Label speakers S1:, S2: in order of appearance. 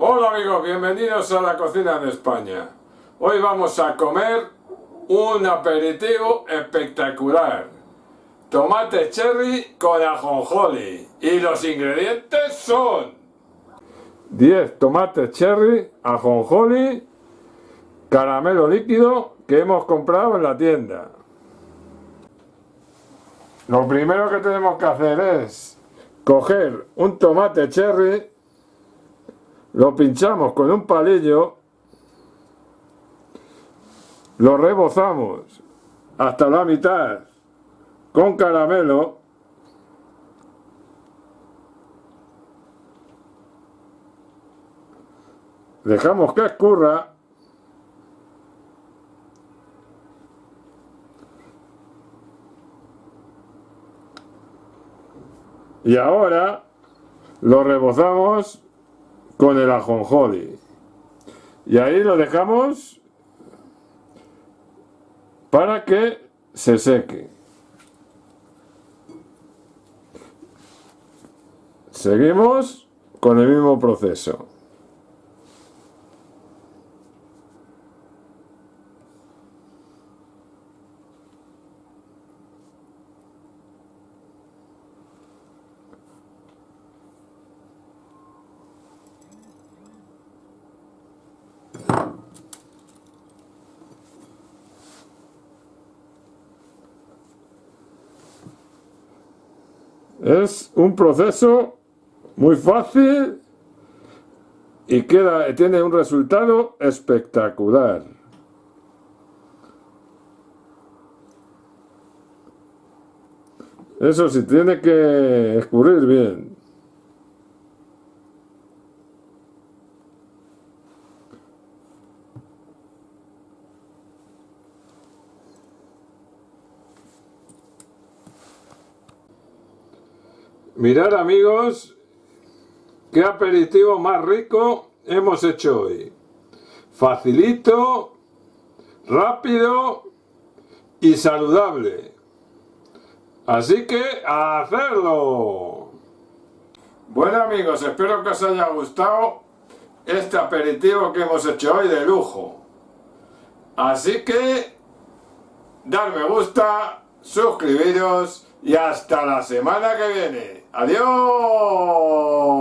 S1: Hola amigos, bienvenidos a la cocina de España. Hoy vamos a comer un aperitivo espectacular. Tomate cherry con ajonjoli. Y los ingredientes son 10 tomates cherry, ajonjoli, caramelo líquido que hemos comprado en la tienda. Lo primero que tenemos que hacer es coger un tomate cherry, lo pinchamos con un palillo, lo rebozamos hasta la mitad con caramelo dejamos que escurra y ahora lo rebozamos con el ajonjoli y ahí lo dejamos para que se seque. Seguimos con el mismo proceso Es un proceso muy fácil y queda, tiene un resultado espectacular. Eso sí, tiene que escurrir bien. Mirad amigos, qué aperitivo más rico hemos hecho hoy. Facilito, rápido y saludable. Así que a hacerlo. Bueno amigos, espero que os haya gustado este aperitivo que hemos hecho hoy de lujo. Así que, dar me gusta, suscribiros y hasta la semana que viene. ¡Adiós!